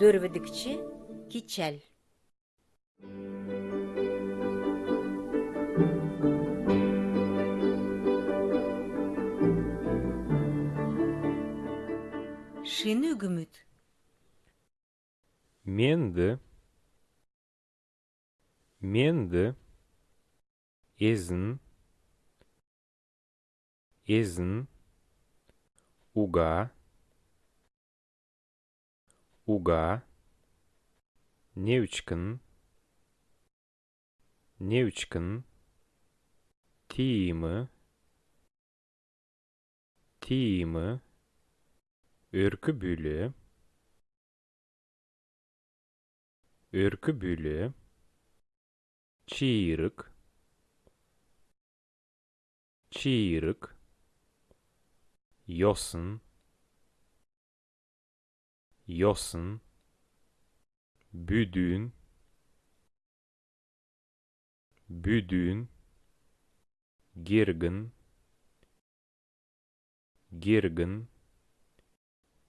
Dörvedikçi Kiçel. Шины үгіміт менді менді езін езін уга уга. Невчкін невчкін тиімі тиімі үркі бүлі үркі бүлі чиірік чиірік yosun yosun büdüğün büdüğün girgin girgin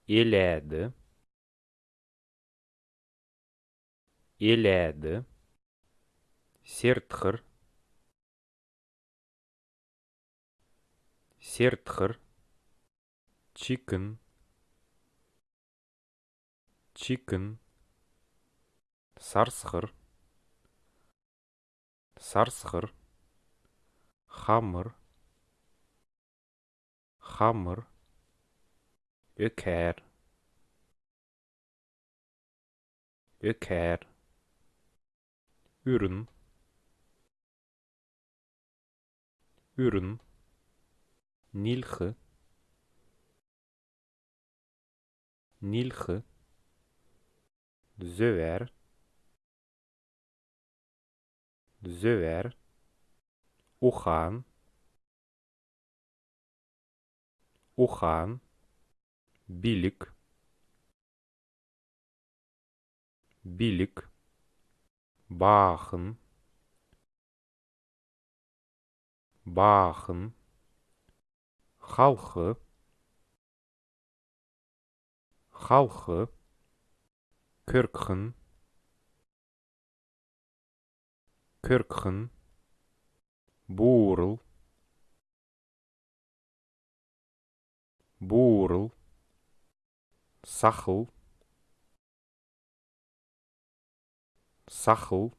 eledi eledi сертхыр сертхыр chicken chicken сарсхыр сарсхыр хамыр хамыр ökär ökär ürün ürün nilxi nilxi zöver zöver uxan uxan bilik bilik baxın baxın халқы халқы көркхін көркхін буырыл буырыл сахыл сахыл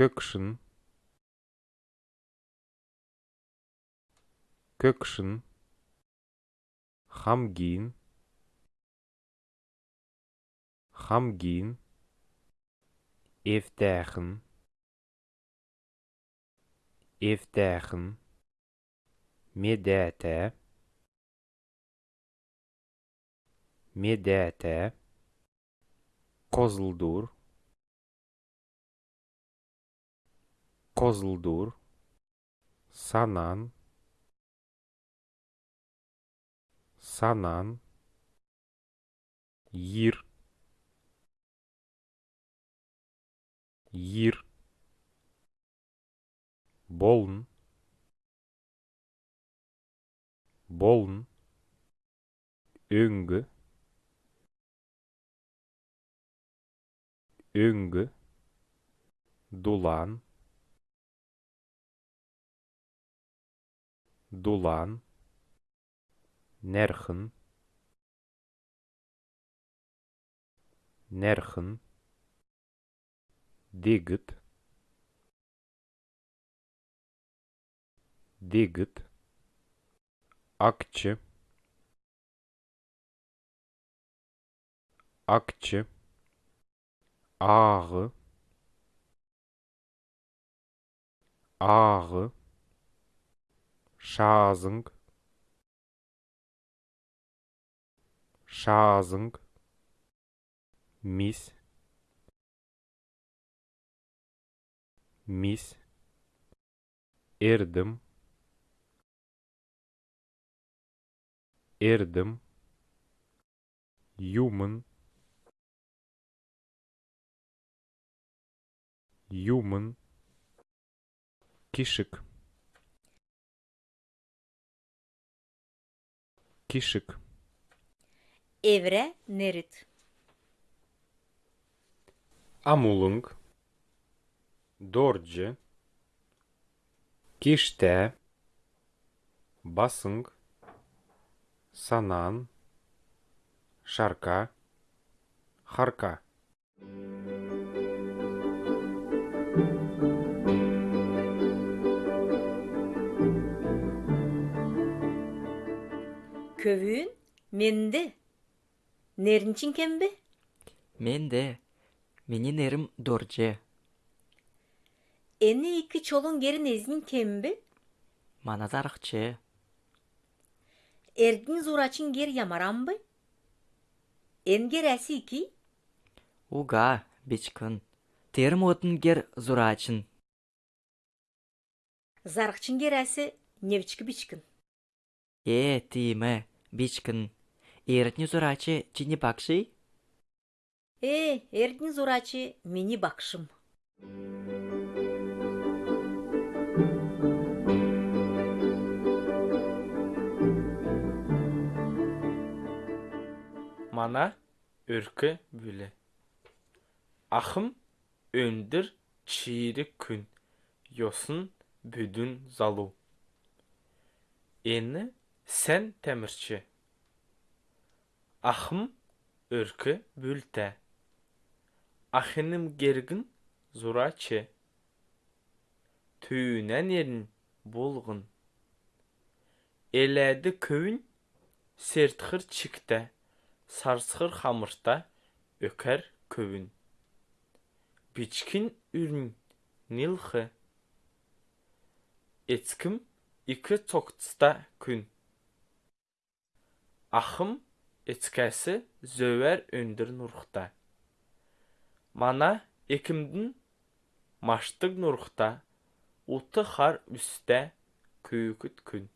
көкшін көкшін хамгин хамгин евтәхін евтәхін медәтә медәтә козылдур козылдур санан санан йир йир болын болын өңгі. Өңгі. Дулан. Дулан. Нерхын. Нерхын. digit digit akçe akçe ağrı ağrı şazing şazing mis. Мис эрдім эрдім юмын юмын кишік кишік Evre nerit. Амулынг. Дорджи. Киште. Басынг. Санан. Шарка. Харка. Kövüğün mendi. Nerinçin kembi? Мен де. Менин эрим Çolun geri nezmin kembi? Маназарыкчы. Erdin zuraçın geri yamaran bı? En geresi iki? Уга, бичкын. Терим отын гер зурачын. Zarıkçın geresi nevçiki biçkin. Э, тиме, бичкын. Эритни зурачы чини бакши? E, erdin zuraçı mini bakşım. Мана өркі бүлі. Ахым өндір чиірі күн, yosun büdün zalu. Ені сән тәмірчі. Ахым өркі бүлті. Ахыным гергін зурачы. Түйінен ерін болғын. Еләді көвін сертхыр чікті. Сарсқыр хамырта өкәр көвін. Бичкин үрін нилхы. Эцкім икі тоқтыста күн. Ахым эцкәсі зөвәр өндір нұрықта. Мана екімдің маштық нұрықта. Уты қар үсті күйікіт күн.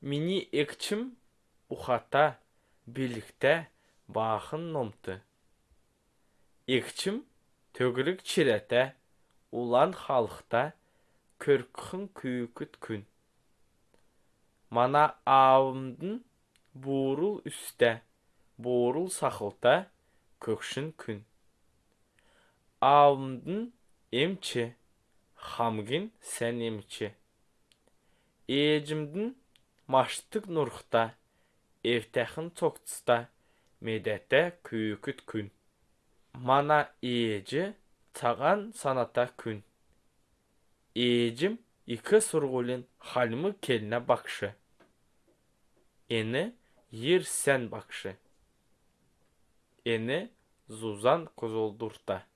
Мини екчім ухата birlikte bağın nomtu. İkçim tögülük çirete ulan halkta körkün küyküt gün. Mana avımdın buğrul üstte, buğrul saxılta kökşün gün. Avımdın emçi, хамгин sen emçi. Ecimdin maştık nurxta, Evtəxin çoxçısta medətdə küyüküt gün. Mana iyeci çağan sanata gün. Iyecim iki surgulin halmı keline bakışı. Eni yer sen bakışı. Eni zuzan kozoldurta.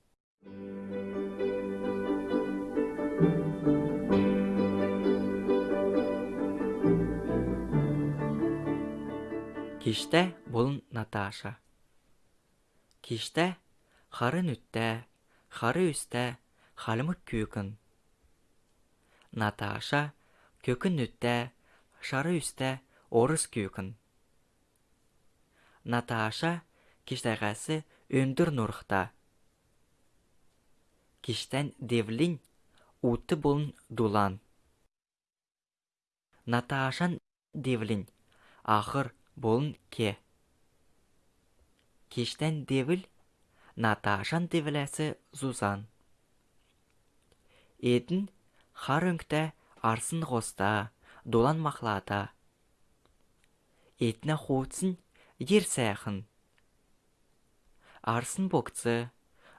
Киште болын Наташа. Киште харын үтте, хары үсте, халымык күйкін. Наташа көкін үтте, шары үсте, орыс күйкін. Наташа киштәгәсе өндір нұрықта. Киштән девлин уты болын дулан. Наташан девлин ахыр болын ке. Киштән девіл Наташан девіләсі Зузан. Етін хар өңкті арсын ғоста, долан мақлата. Етіне хоутсын ер сәйхін. Арсын бокцы,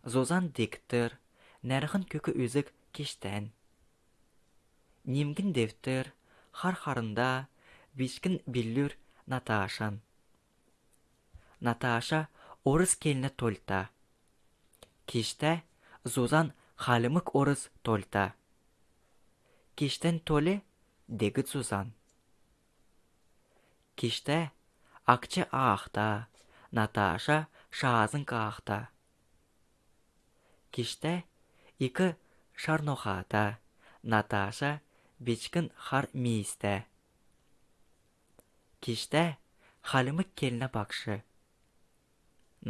Зузан диктір, нәрғын көкі өзік кештән. Немгін девтір, хар-харында, бишкін биллүр Наташан. Наташа орыс келіні тольта. Кешті Зузан халымык орыс тольта. Кештен толе дегі Зузан. Кешті акчы аақта, Наташа шаазын қаақта. Кешті икі шарнохата, Наташа бечкін хар мейісті. Кешті халымык келіне бақшы.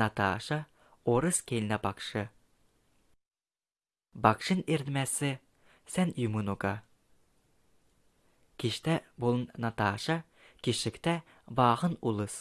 Наташа орыс келіне бақшы. Бақшын ердімәсі сән юмынуға. Кешті болын Наташа кешікті бағын улыс.